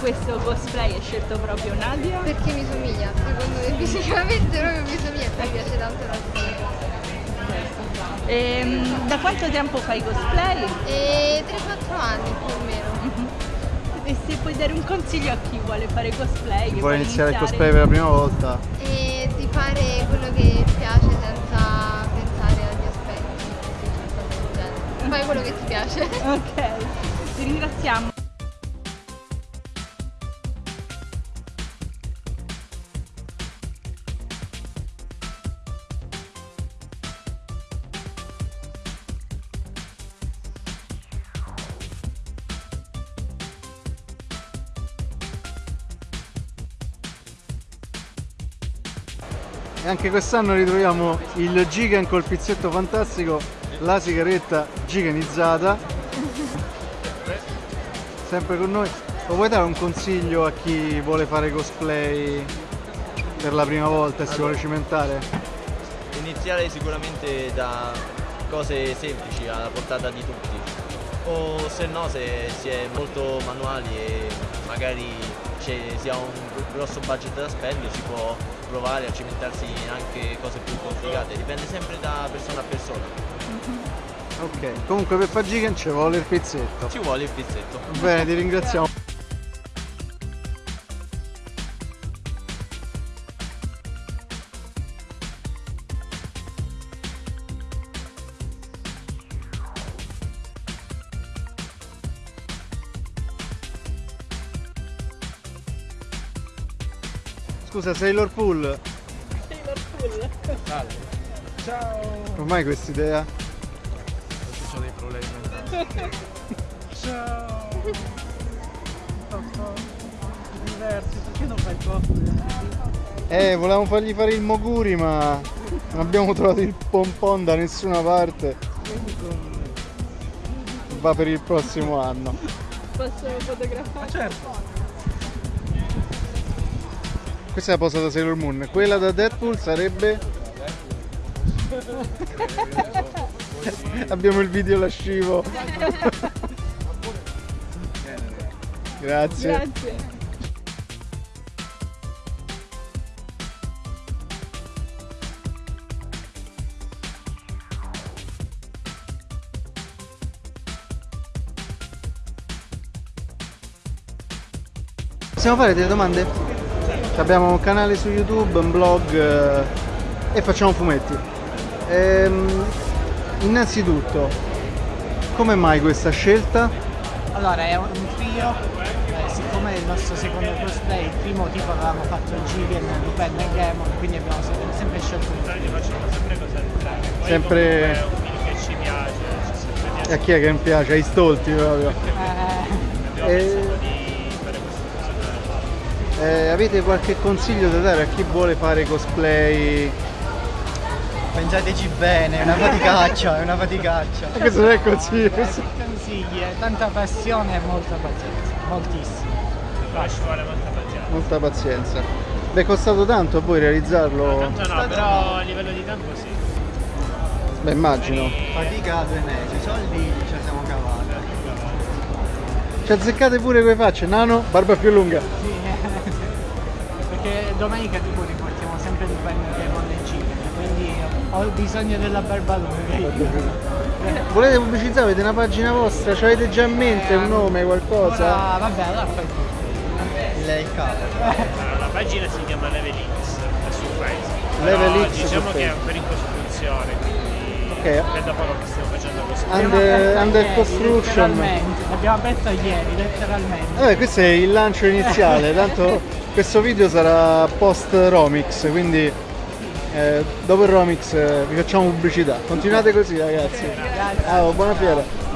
questo cosplay hai scelto proprio Nadia? Perché mi somiglia, secondo me fisicamente proprio mi somiglia e mi piace tanto la storia. Ehm, da quanto tempo fai cosplay? E 3-4 anni più o meno. E se puoi dare un consiglio a chi vuole fare cosplay? che Vuoi iniziare il cosplay per la prima volta? E di fare quello che piace senza pensare agli aspetti genere. Fai quello che ti piace. Ok, ti ringraziamo. E anche quest'anno ritroviamo il Gigan col pizzetto fantastico, la sigaretta giganizzata. Sempre con noi. Lo vuoi dare un consiglio a chi vuole fare cosplay per la prima volta e si vuole cimentare? Iniziare sicuramente da cose semplici alla portata di tutti o se no se si è molto manuali e magari si ha un grosso budget da spendere si può provare a cimentarsi anche cose più complicate, dipende sempre da persona a persona. Ok, comunque per fare Gigan ci vuole il pizzetto. Ci vuole il pizzetto. Bene, ti ringraziamo. Scusa, Sailor Pool, Ciao! ormai quest'idea? Ci sono dei problemi. Ciao! Diversi, perché non fai cosplay? Eh, volevamo fargli fare il Moguri ma non abbiamo trovato il pompon da nessuna parte. Va per il prossimo anno. Posso fotografare? Certo! Questa è la posa da Sailor Moon. Quella da Deadpool sarebbe... Abbiamo il video lascivo. Grazie. Grazie. Possiamo fare delle domande? Abbiamo un canale su YouTube, un blog eh, e facciamo fumetti. Ehm, innanzitutto, come mai questa scelta? Allora è un trio, eh, siccome è il nostro secondo cosplay, il primo tipo avevamo fatto il Gideon, Lupin e Demon, quindi abbiamo sempre, sempre scelto un trio. facciamo sempre cose è un film che ci piace, ci E a chi è che non piace? Ai stolti proprio. Eh, Abbiamo Eh, avete qualche consiglio da dare a chi vuole fare cosplay? Pensateci bene, è una faticaccia, è una faticaccia. Questo non è consiglio. eh, consigli, tanta passione e molta pazienza, moltissimo. Però ci vuole molta pazienza. Molta pazienza. Beh, è costato tanto a voi realizzarlo? Tanto no, però a livello di tempo sì. Beh, immagino. Fatica due mesi, soldi ce la siamo cavati. Ci azzeccate pure quei facce, nano, barba più lunga. Sì, perché domenica tipo riportiamo sempre Lupin e Demon e Gideon, quindi ho bisogno della barba lunga. Volete pubblicizzare? Avete una pagina vostra? Ci avete già in mente un nome, qualcosa? Ora, vabbè, allora fai tu. Lei il capo. Allora, la pagina si chiama Level X è su Facebook. Level X diciamo che è ancora in costruzione, quindi Ok. è da poco che stiamo facendo questo. Under- under ieri, construction. letteralmente. L'abbiamo aperta ieri, letteralmente. Vabbè, questo è il lancio iniziale, tanto questo video sarà post Romix, quindi eh, dopo il Romix eh, vi facciamo pubblicità. Continuate così ragazzi. Ciao, buona fiera.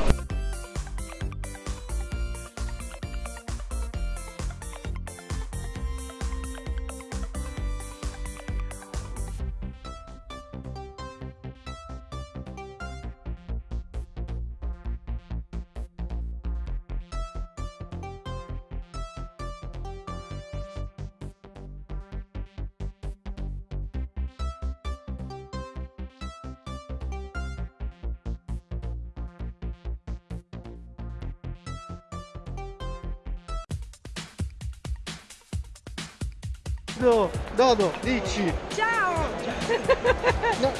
Do, Dodo, dici. Ciao! No,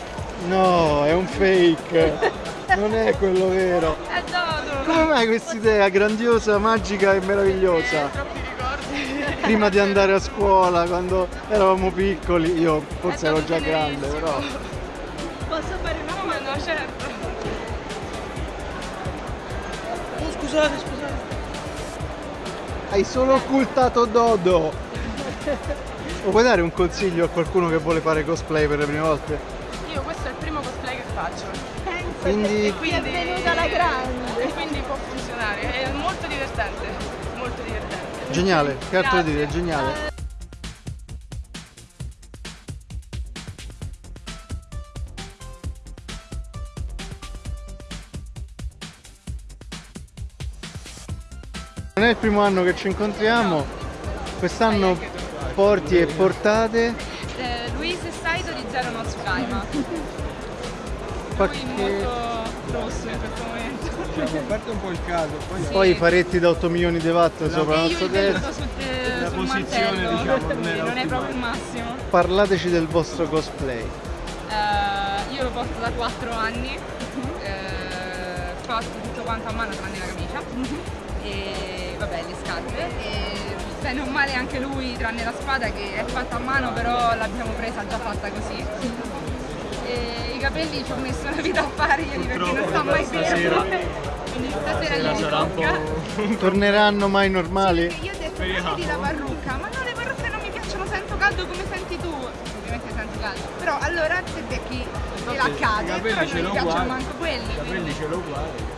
no, è un fake. Non è quello vero. È Dodo! Come mai questa idea grandiosa, magica e meravigliosa? Troppi ricordi. Prima di andare a scuola, quando eravamo piccoli, io forse ero già grande, però. Posso fare una Ma no, certo. Oh, scusate, scusate. Hai solo occultato Dodo. O puoi dare un consiglio a qualcuno che vuole fare cosplay per le prime volte? Io questo è il primo cosplay che faccio. Quindi Qui è venuta la grande. E quindi può funzionare. È molto divertente. Molto divertente. geniale, che altro dire, geniale. Non è il primo anno che ci incontriamo, quest'anno porti e portate Eh, Luis e Saito di Zero no Tsukaima. Lui qualche... molto rosso in questo momento. A parte un po' il caso, poi poi faretti da 8 milioni di watt sopra E il io nostro invento testa. sul, eh, La posizione, mantello, diciamo, non era non è proprio il massimo. Parlateci del vostro cosplay. Eh, io lo porto da 4 anni, eh, fatto tutto quanto a mano tranne la camicia e vabbè le scarpe e bene o male anche lui tranne la spada che è fatta a mano però l'abbiamo presa già fatta così. E I capelli ci ho messo una vita a farglieli perché non sta mai fermo. Quindi stasera gli tocca. Torneranno mai normali? Io ho detto mettiti la parrucca, ma no le parrucche non mi piacciono, sento caldo come senti tu. Ovviamente sento caldo. Però allora se becchi te la cade, però non mi piacciono manco quelli. I capelli ce l'ho uguali.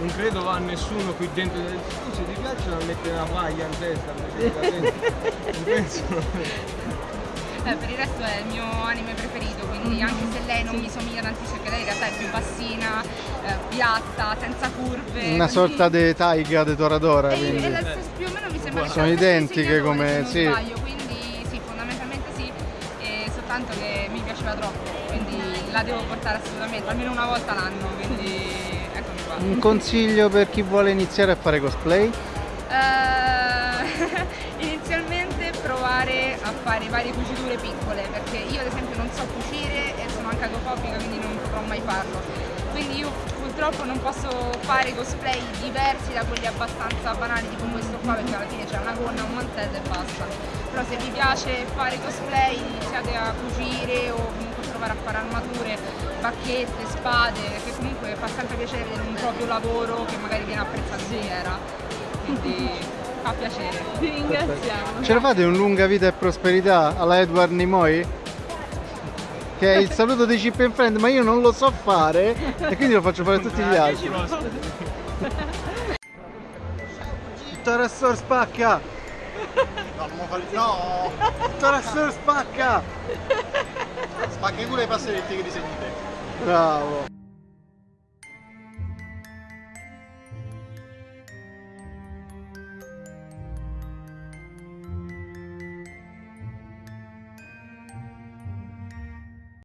Non credo va nessuno qui dentro del scusi ti piacciono a mettere una paglia in testa invece di cadere?" Non penso. Eh, per il resto è il mio anime preferito, quindi anche se lei non mi somiglia tantissimo, perché lei in realtà è più bassina, eh, piatta, senza curve. Una quindi- sorta di taiga di Toradora, E, quindi. e la stessa- più o meno mi sembra Sono stesso identiche come- se sì. sbaglio, quindi sì, fondamentalmente sì, e soltanto che mi piaceva troppo, quindi la devo portare assolutamente, almeno una volta l'anno, quindi. Un consiglio per chi vuole iniziare a fare cosplay? Eh, inizialmente provare a fare varie cuciture piccole perché io ad esempio non so cucire e sono anche agofobica quindi non potrò mai farlo quindi io purtroppo non posso fare cosplay diversi da quelli abbastanza banali tipo questo qua perché alla fine c'è una gonna, un mantello e basta però se vi piace fare cosplay iniziate a cucire o provare a fare armature, bacchette, spade che comunque fa sempre piacere vedere un proprio lavoro che magari viene apprezzato in era quindi fa piacere Vi ringraziamo. Ce la fate un lunga vita e prosperità alla Edward Nimoy? Che è il saluto dei Chip and Friend, ma io non lo so fare e quindi lo faccio fare a tutti gli altri. Torassor spacca! No, non fare... No! Torassor spacca! Spacca pure i passeretti che disegni te. Bravo!